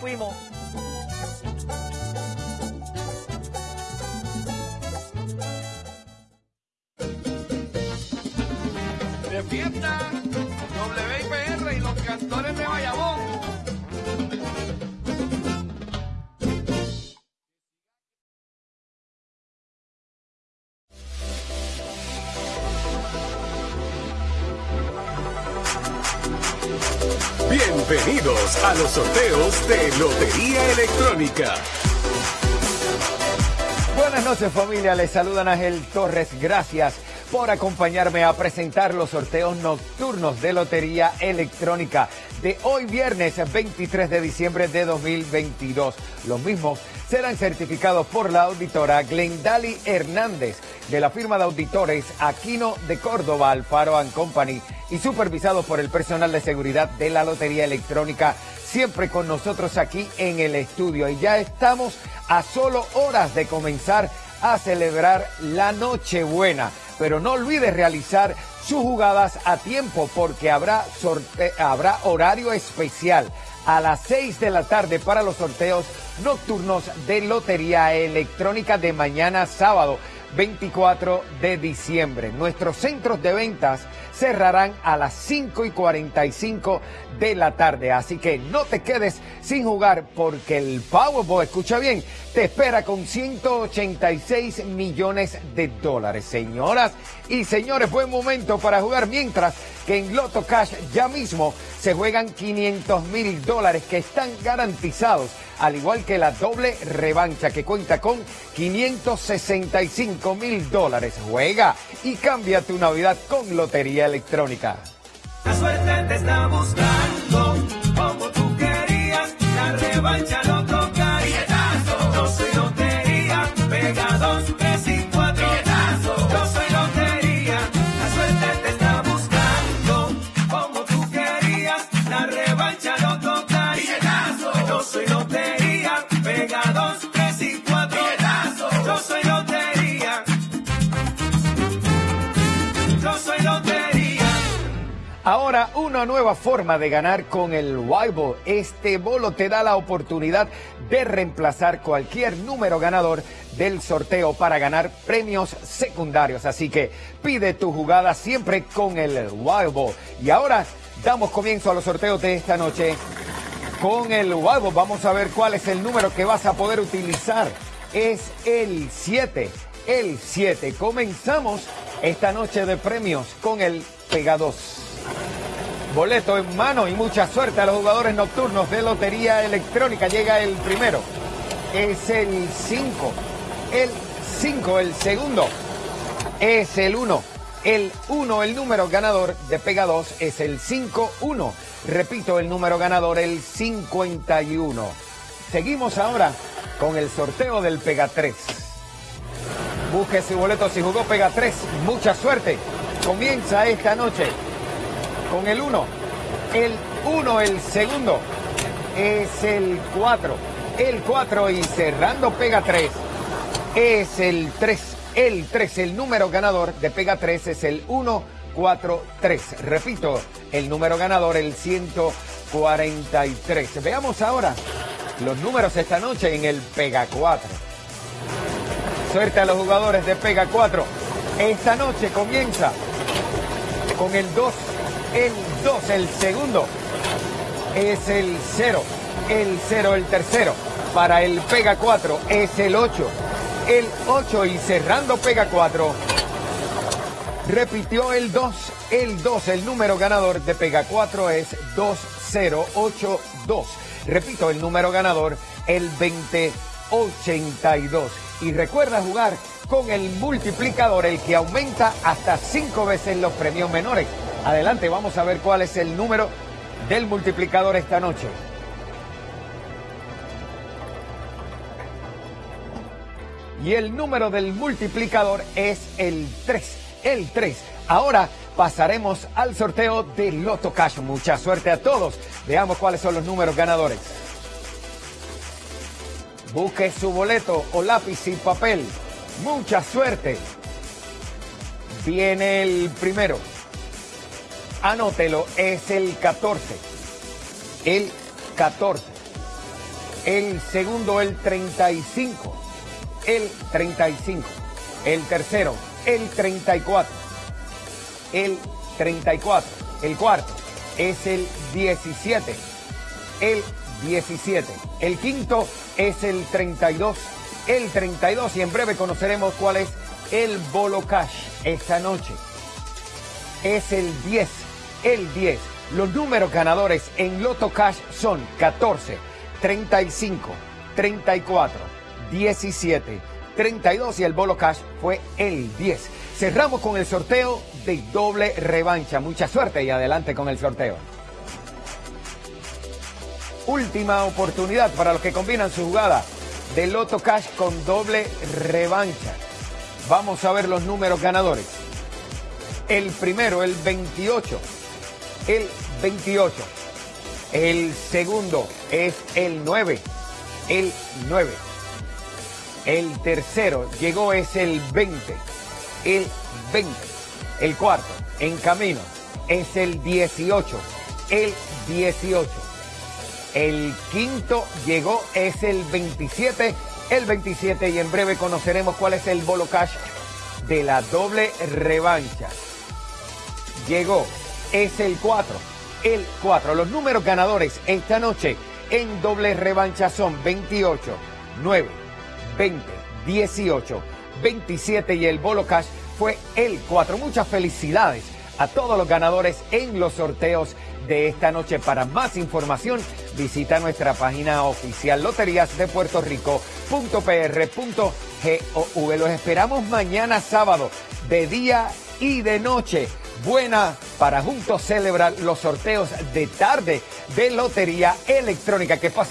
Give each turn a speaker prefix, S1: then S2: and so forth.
S1: Fuimos.
S2: De fiesta, WIPR y los cantores de Bayamón.
S3: Bienvenidos a los sorteos de Lotería Electrónica.
S1: Buenas noches familia, les saluda Ángel Torres, gracias por acompañarme a presentar los sorteos nocturnos de Lotería Electrónica de hoy viernes 23 de diciembre de 2022. Los mismos serán certificados por la auditora Glendali Hernández de la firma de auditores Aquino de Córdoba Alfaro Company y supervisados por el personal de seguridad de la Lotería Electrónica, siempre con nosotros aquí en el estudio. Y ya estamos a solo horas de comenzar a celebrar la Nochebuena. Pero no olvides realizar sus jugadas a tiempo porque habrá, habrá horario especial. A las 6 de la tarde para los sorteos nocturnos de Lotería Electrónica de mañana sábado 24 de diciembre. Nuestros centros de ventas cerrarán a las 5 y 45 de la tarde. Así que no te quedes sin jugar porque el Powerball, escucha bien, te espera con 186 millones de dólares. Señoras y señores, buen momento para jugar mientras que en Loto Cash ya mismo se juegan 500 mil dólares que están garantizados, al igual que la doble revancha que cuenta con 565 mil dólares. Juega y cambia tu Navidad con Lotería Electrónica.
S4: La suerte te está buscando,
S1: Ahora una nueva forma de ganar con el Wild Este bolo te da la oportunidad de reemplazar cualquier número ganador del sorteo para ganar premios secundarios. Así que pide tu jugada siempre con el Wild. Y ahora damos comienzo a los sorteos de esta noche. Con el Wild vamos a ver cuál es el número que vas a poder utilizar. Es el 7. El 7. Comenzamos esta noche de premios con el Pega 2. Boleto en mano y mucha suerte a los jugadores nocturnos de Lotería Electrónica. Llega el primero. Es el 5. El 5, el segundo. Es el 1. El 1, el número ganador de Pega 2 es el 5-1. Repito, el número ganador, el 51. Seguimos ahora con el sorteo del Pega 3. Busque su boleto si jugó Pega 3. Mucha suerte. Comienza esta noche con el 1. El 1, el segundo, es el 4. El 4 y cerrando Pega 3 es el 3. El 3, el número ganador de Pega 3 es el 1, 4, 3. Repito, el número ganador, el 143. Veamos ahora los números esta noche en el Pega 4. Suerte a los jugadores de Pega 4. Esta noche comienza con el 2, el 2, el segundo es el 0, el 0, el tercero. Para el Pega 4 es el 8, el 8 y cerrando Pega 4. Repitió el 2, el 2, el número ganador de Pega 4 es 2082. Repito, el número ganador, el 2082. Y recuerda jugar con el multiplicador, el que aumenta hasta 5 veces los premios menores. Adelante, vamos a ver cuál es el número del multiplicador esta noche. Y el número del multiplicador es el 3. El 3. Ahora pasaremos al sorteo de Loto Cash. Mucha suerte a todos. Veamos cuáles son los números ganadores. Busque su boleto o lápiz y papel. Mucha suerte. Viene el primero. Anótelo, es el 14. El 14. El segundo, el 35. El 35. El tercero, el 34. El 34. El cuarto es el 17. El 17. El quinto es el 32. El 32 y en breve conoceremos cuál es el Bolo Cash esta noche. Es el 10. El 10. Los números ganadores en Loto Cash son 14, 35, 34, 17, 32 y el Bolo Cash fue el 10. Cerramos con el sorteo de doble revancha. Mucha suerte y adelante con el sorteo. Última oportunidad para los que combinan su jugada de Loto Cash con doble revancha. Vamos a ver los números ganadores. El primero, el 28. El 28. El segundo es el 9. El 9. El tercero llegó es el 20. El 20. El cuarto, en camino, es el 18. El 18. El quinto llegó es el 27. El 27 y en breve conoceremos cuál es el bolo cash de la doble revancha. Llegó es el 4. El 4. Los números ganadores esta noche en doble revancha son 28, 9, 20, 18, 27 y el bolo cash fue el 4. Muchas felicidades a todos los ganadores en los sorteos de esta noche. Para más información, visita nuestra página oficial loterías de Puerto Rico.pr.gov. Los esperamos mañana sábado de día y de noche. Buena para juntos celebrar los sorteos de tarde de Lotería Electrónica. Que pasen